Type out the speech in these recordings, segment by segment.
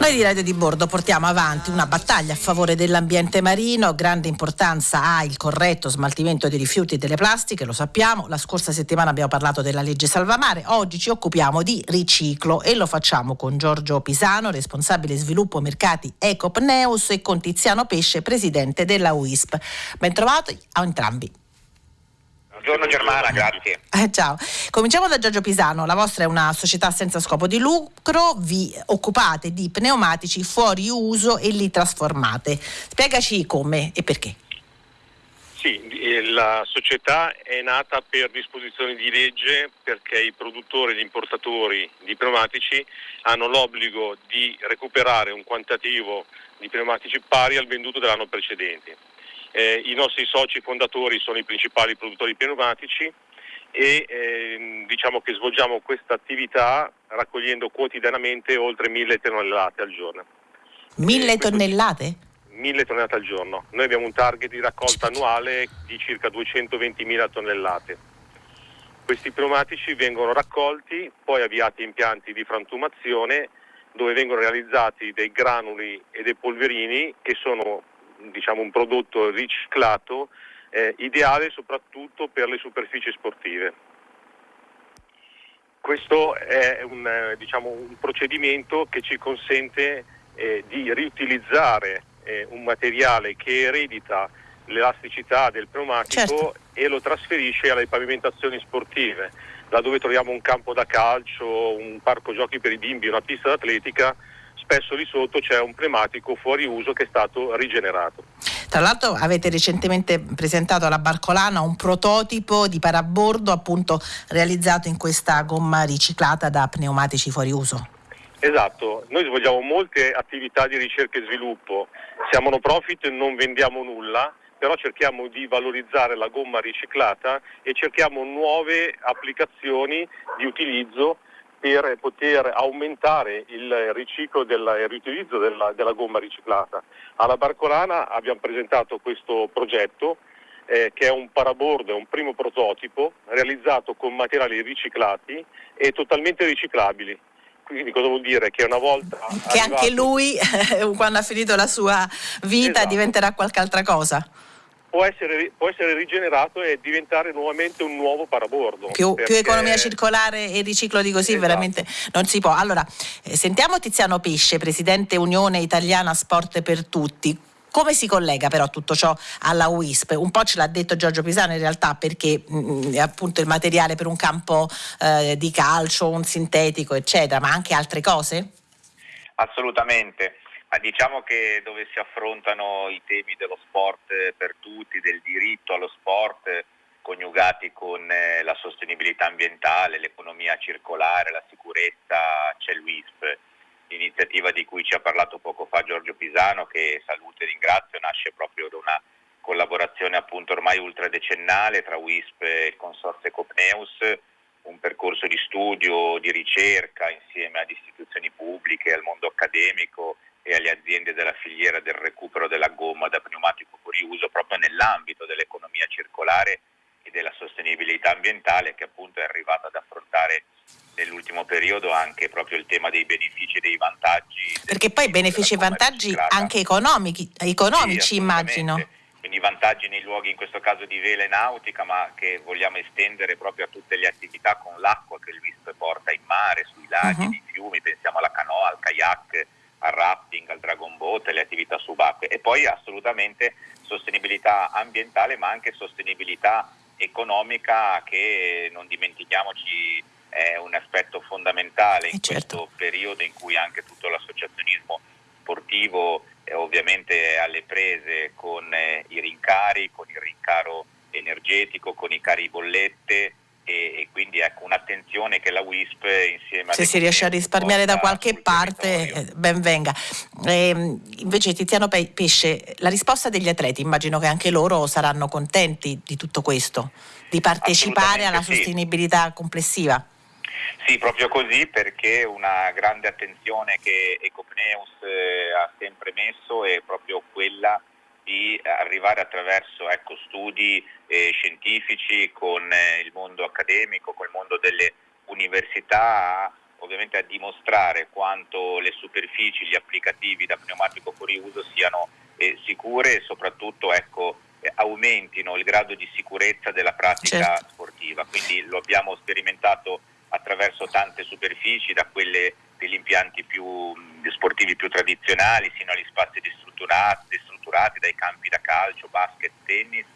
Noi di Radio di Bordo portiamo avanti una battaglia a favore dell'ambiente marino, grande importanza ha il corretto smaltimento dei rifiuti e delle plastiche, lo sappiamo, la scorsa settimana abbiamo parlato della legge Salvamare, oggi ci occupiamo di riciclo e lo facciamo con Giorgio Pisano, responsabile sviluppo mercati Ecopneus e con Tiziano Pesce, presidente della UISP. Ben trovati a entrambi. Buongiorno Germana, grazie. Eh, ciao. Cominciamo da Giorgio Pisano. La vostra è una società senza scopo di lucro, vi occupate di pneumatici fuori uso e li trasformate. Spiegaci come e perché. Sì, eh, la società è nata per disposizioni di legge perché i produttori e gli importatori di pneumatici hanno l'obbligo di recuperare un quantitativo di pneumatici pari al venduto dell'anno precedente. Eh, I nostri soci fondatori sono i principali produttori pneumatici e eh, diciamo che svolgiamo questa attività raccogliendo quotidianamente oltre mille tonnellate al giorno. Mille eh, tonnellate? Mille tonnellate al giorno. Noi abbiamo un target di raccolta annuale di circa 220.000 tonnellate. Questi pneumatici vengono raccolti, poi avviati impianti di frantumazione dove vengono realizzati dei granuli e dei polverini che sono diciamo, un prodotto riciclato eh, ideale soprattutto per le superfici sportive. Questo è un, eh, diciamo, un procedimento che ci consente eh, di riutilizzare eh, un materiale che eredita l'elasticità del pneumatico certo. e lo trasferisce alle pavimentazioni sportive, laddove troviamo un campo da calcio, un parco giochi per i bimbi, una pista d'atletica, spesso lì sotto c'è un pneumatico fuori uso che è stato rigenerato. Tra l'altro avete recentemente presentato alla Barcolana un prototipo di parabordo appunto realizzato in questa gomma riciclata da pneumatici fuori uso. Esatto, noi svolgiamo molte attività di ricerca e sviluppo, siamo no profit, non vendiamo nulla, però cerchiamo di valorizzare la gomma riciclata e cerchiamo nuove applicazioni di utilizzo per poter aumentare il riciclo del il riutilizzo della, della, gomma riciclata. Alla Barcolana abbiamo presentato questo progetto eh, che è un parabordo, è un primo prototipo realizzato con materiali riciclati e totalmente riciclabili. Quindi cosa vuol dire? Che una volta... Che arrivato... anche lui, quando ha finito la sua vita, esatto. diventerà qualche altra cosa può essere, può essere, rigenerato e diventare nuovamente un nuovo parabordo. Più, perché... più economia circolare e riciclo di così esatto. veramente non si può. Allora, eh, sentiamo Tiziano Pesce, Presidente Unione Italiana Sport per Tutti. Come si collega però tutto ciò alla WISP? Un po' ce l'ha detto Giorgio Pisano in realtà perché mh, mm, è appunto il materiale per un campo eh, di calcio, un sintetico eccetera, ma anche altre cose? Assolutamente. Ma diciamo che dove si affrontano i temi dello sport per tutti, del diritto allo sport, coniugati con eh, la sostenibilità ambientale, l'economia circolare, la sicurezza, c'è l'UISP. L'iniziativa di cui ci ha parlato poco fa Giorgio Pisano, che saluto e ringrazio, nasce proprio da una collaborazione appunto ormai ultradecennale tra WISP e il consorzio Copneus, un percorso di studio, di ricerca insieme ad istituzioni pubbliche, al mondo accademico e alle aziende della filiera del recupero della gomma da pneumatico fuori uso proprio nell'ambito dell'economia circolare e della sostenibilità ambientale che appunto è arrivata ad affrontare nell'ultimo periodo anche proprio il tema dei benefici e dei vantaggi. Perché poi benefici e vantaggi anche economici, economici sì, immagino. Quindi vantaggi nei luoghi in questo caso di vela e nautica ma che vogliamo estendere proprio a tutte le attività con l'acqua che il WISP porta in mare, sui laghi, uh-huh. nei fiumi, pensiamo alla canoa, al kayak, al rafting, al dragon boat, alle attività subacquee e poi assolutamente sostenibilità ambientale ma anche sostenibilità economica che non dimentichiamoci è un aspetto fondamentale in certo. questo periodo in cui anche tutto l'associazionismo sportivo è ovviamente alle prese con eh, i rincari, con il rincaro energetico, con i cari bollette e, e, quindi un'attenzione che la WISP insieme a... Se si riesce a risparmiare da qualche parte, eh, ben venga. E, invece Tiziano Pesce, la risposta degli atleti, immagino che anche loro saranno contenti di tutto questo, di partecipare alla sì. sostenibilità complessiva. Sì, proprio così perché una grande attenzione che Ecopneus eh, ha sempre messo è proprio quella di arrivare attraverso ecco, studi eh, scientifici con eh, il mondo accademico, con il mondo delle università ovviamente a dimostrare quanto le superfici, gli applicativi da pneumatico fuori uso siano eh, sicure e soprattutto ecco, eh, aumentino il grado di sicurezza della pratica certo. sportiva. Quindi lo abbiamo sperimentato attraverso tante superfici, da quelle degli impianti più sportivi più tradizionali sino agli spazi destrutturati, destrutturati dai campi da calcio, basket, tennis,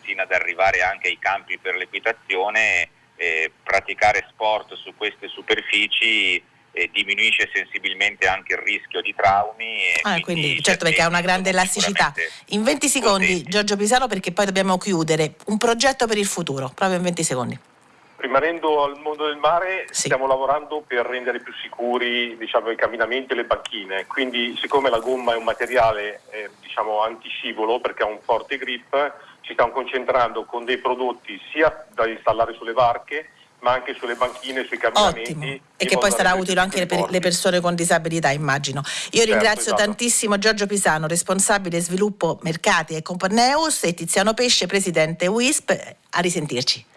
fino ad arrivare anche ai campi per l'equitazione. Eh, praticare sport su queste superfici eh, diminuisce sensibilmente anche il rischio di traumi. Ah, quindi, certo perché ha una grande elasticità. In 20 secondi. Giorgio Pisano, perché poi dobbiamo chiudere, un progetto per il futuro, proprio in 20 secondi. Rimanendo al mondo del mare, sì. stiamo lavorando per rendere più sicuri diciamo, i camminamenti e le banchine. Quindi, siccome la gomma è un materiale eh, diciamo, antiscivolo perché ha un forte grip, ci stiamo concentrando con dei prodotti sia da installare sulle barche ma anche sulle banchine, sui camminamenti. Ottimo. E che poi sarà utile anche per le persone con disabilità, immagino. Io certo, ringrazio esatto. tantissimo Giorgio Pisano, responsabile sviluppo mercati e Comporneus e Tiziano Pesce, presidente WISP. A risentirci.